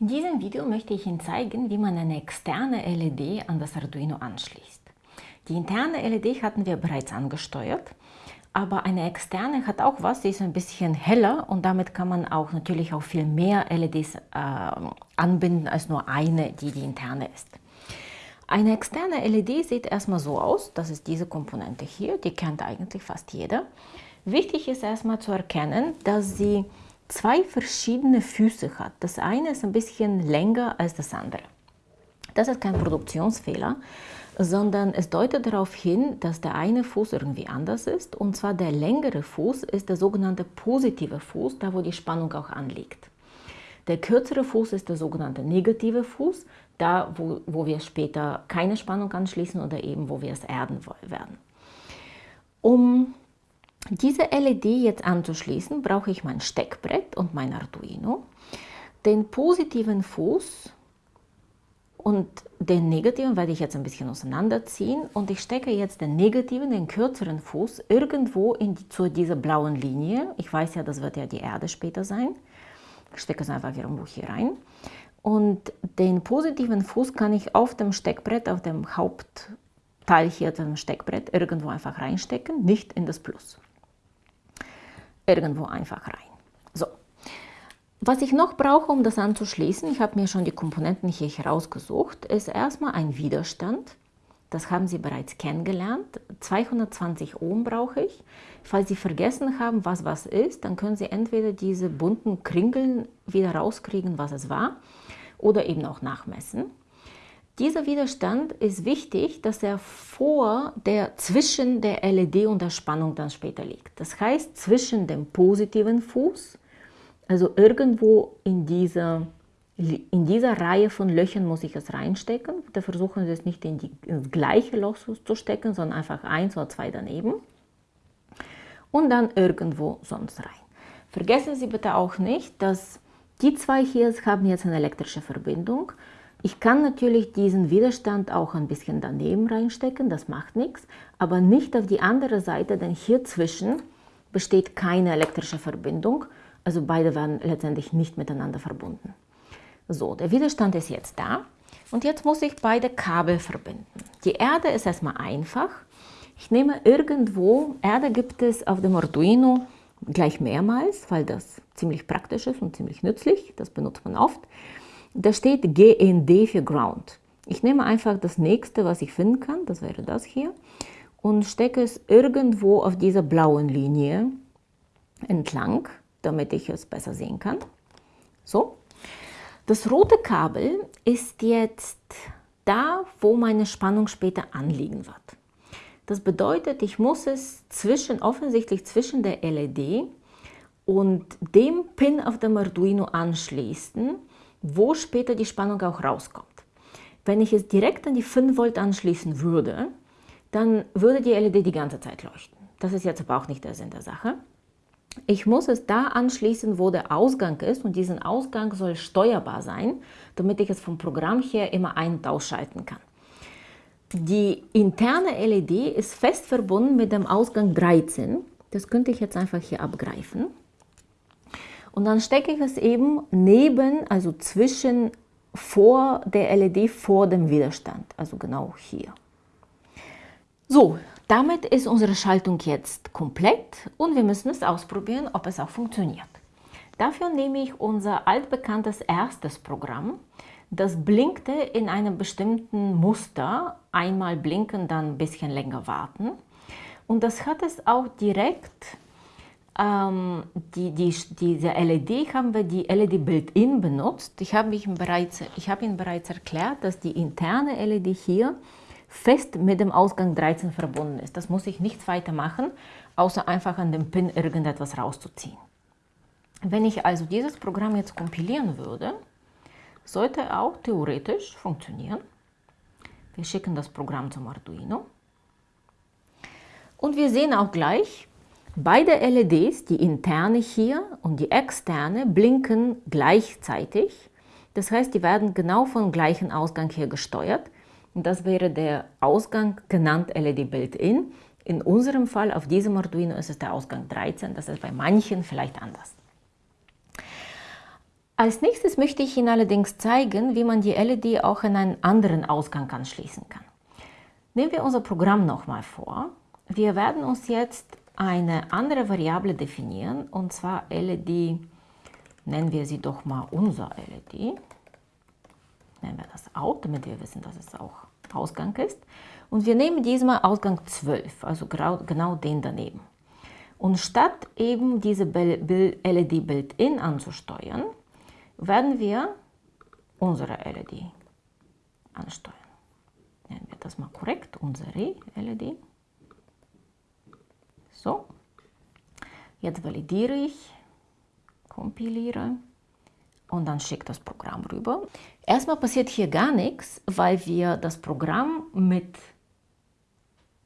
In diesem Video möchte ich Ihnen zeigen, wie man eine externe LED an das Arduino anschließt. Die interne LED hatten wir bereits angesteuert, aber eine externe hat auch was, sie ist ein bisschen heller und damit kann man auch natürlich auch viel mehr LEDs äh, anbinden als nur eine, die die interne ist. Eine externe LED sieht erstmal so aus, das ist diese Komponente hier, die kennt eigentlich fast jeder. Wichtig ist erstmal zu erkennen, dass sie zwei verschiedene Füße hat. Das eine ist ein bisschen länger als das andere. Das ist kein Produktionsfehler, sondern es deutet darauf hin, dass der eine Fuß irgendwie anders ist. Und zwar der längere Fuß ist der sogenannte positive Fuß, da wo die Spannung auch anliegt. Der kürzere Fuß ist der sogenannte negative Fuß, da wo, wo wir später keine Spannung anschließen oder eben wo wir es erden werden. Um diese LED jetzt anzuschließen, brauche ich mein Steckbrett und mein Arduino, den positiven Fuß und den negativen werde ich jetzt ein bisschen auseinanderziehen und ich stecke jetzt den negativen, den kürzeren Fuß irgendwo in die, zu dieser blauen Linie. Ich weiß ja, das wird ja die Erde später sein. Ich stecke es einfach irgendwo hier rein. Und den positiven Fuß kann ich auf dem Steckbrett, auf dem Hauptteil hier dem Steckbrett irgendwo einfach reinstecken, nicht in das Plus irgendwo einfach rein. So. Was ich noch brauche, um das anzuschließen, ich habe mir schon die Komponenten hier herausgesucht, ist erstmal ein Widerstand. Das haben Sie bereits kennengelernt. 220 Ohm brauche ich. Falls Sie vergessen haben, was was ist, dann können Sie entweder diese bunten Kringeln wieder rauskriegen, was es war, oder eben auch nachmessen. Dieser Widerstand ist wichtig, dass er vor der, zwischen der LED und der Spannung dann später liegt. Das heißt, zwischen dem positiven Fuß, also irgendwo in dieser, in dieser Reihe von Löchern muss ich es reinstecken. Da versuchen Sie es nicht in, die, ins gleiche Loch zu stecken, sondern einfach eins oder zwei daneben. Und dann irgendwo sonst rein. Vergessen Sie bitte auch nicht, dass die zwei hier haben jetzt eine elektrische Verbindung ich kann natürlich diesen Widerstand auch ein bisschen daneben reinstecken, das macht nichts, aber nicht auf die andere Seite, denn hier zwischen besteht keine elektrische Verbindung, also beide werden letztendlich nicht miteinander verbunden. So, der Widerstand ist jetzt da und jetzt muss ich beide Kabel verbinden. Die Erde ist erstmal einfach. Ich nehme irgendwo, Erde gibt es auf dem Arduino gleich mehrmals, weil das ziemlich praktisch ist und ziemlich nützlich, das benutzt man oft. Da steht GND für Ground. Ich nehme einfach das nächste, was ich finden kann, das wäre das hier, und stecke es irgendwo auf dieser blauen Linie entlang, damit ich es besser sehen kann. So. Das rote Kabel ist jetzt da, wo meine Spannung später anliegen wird. Das bedeutet, ich muss es zwischen, offensichtlich zwischen der LED und dem Pin auf dem Arduino anschließen, wo später die Spannung auch rauskommt. Wenn ich es direkt an die 5 Volt anschließen würde, dann würde die LED die ganze Zeit leuchten. Das ist jetzt aber auch nicht der Sinn der Sache. Ich muss es da anschließen, wo der Ausgang ist und diesen Ausgang soll steuerbar sein, damit ich es vom Programm her immer ein- und ausschalten kann. Die interne LED ist fest verbunden mit dem Ausgang 13. Das könnte ich jetzt einfach hier abgreifen. Und dann stecke ich es eben neben, also zwischen vor der LED vor dem Widerstand, also genau hier. So, damit ist unsere Schaltung jetzt komplett und wir müssen es ausprobieren, ob es auch funktioniert. Dafür nehme ich unser altbekanntes erstes Programm. Das blinkte in einem bestimmten Muster. Einmal blinken, dann ein bisschen länger warten. Und das hat es auch direkt ähm, die, die, diese LED haben wir die LED Built-in benutzt. Ich habe Ihnen, hab Ihnen bereits erklärt, dass die interne LED hier fest mit dem Ausgang 13 verbunden ist. Das muss ich nichts weiter machen, außer einfach an dem Pin irgendetwas rauszuziehen. Wenn ich also dieses Programm jetzt kompilieren würde, sollte auch theoretisch funktionieren. Wir schicken das Programm zum Arduino. Und wir sehen auch gleich, Beide LEDs, die interne hier und die externe, blinken gleichzeitig. Das heißt, die werden genau vom gleichen Ausgang hier gesteuert. Und das wäre der Ausgang genannt LED Built-in. In unserem Fall, auf diesem Arduino, ist es der Ausgang 13. Das ist bei manchen vielleicht anders. Als nächstes möchte ich Ihnen allerdings zeigen, wie man die LED auch in einen anderen Ausgang anschließen kann. Nehmen wir unser Programm nochmal vor. Wir werden uns jetzt eine andere Variable definieren, und zwar LED, nennen wir sie doch mal unser LED. Nennen wir das Out, damit wir wissen, dass es auch Ausgang ist. Und wir nehmen diesmal Ausgang 12, also genau den daneben. Und statt eben diese LED Build-In anzusteuern, werden wir unsere LED ansteuern. Nennen wir das mal korrekt, unsere LED. So, jetzt validiere ich, kompiliere und dann schickt das Programm rüber. Erstmal passiert hier gar nichts, weil wir das Programm mit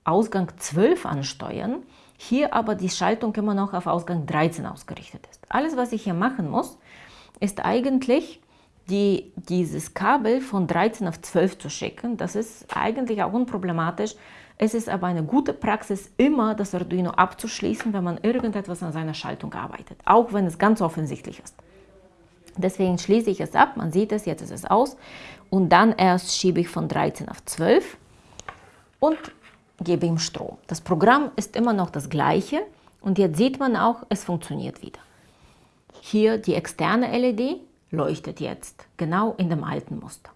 Ausgang 12 ansteuern, hier aber die Schaltung immer noch auf Ausgang 13 ausgerichtet ist. Alles, was ich hier machen muss, ist eigentlich die, dieses Kabel von 13 auf 12 zu schicken. Das ist eigentlich auch unproblematisch, es ist aber eine gute Praxis, immer das Arduino abzuschließen, wenn man irgendetwas an seiner Schaltung arbeitet, auch wenn es ganz offensichtlich ist. Deswegen schließe ich es ab, man sieht es, jetzt ist es aus und dann erst schiebe ich von 13 auf 12 und gebe ihm Strom. Das Programm ist immer noch das gleiche und jetzt sieht man auch, es funktioniert wieder. Hier die externe LED leuchtet jetzt genau in dem alten Muster.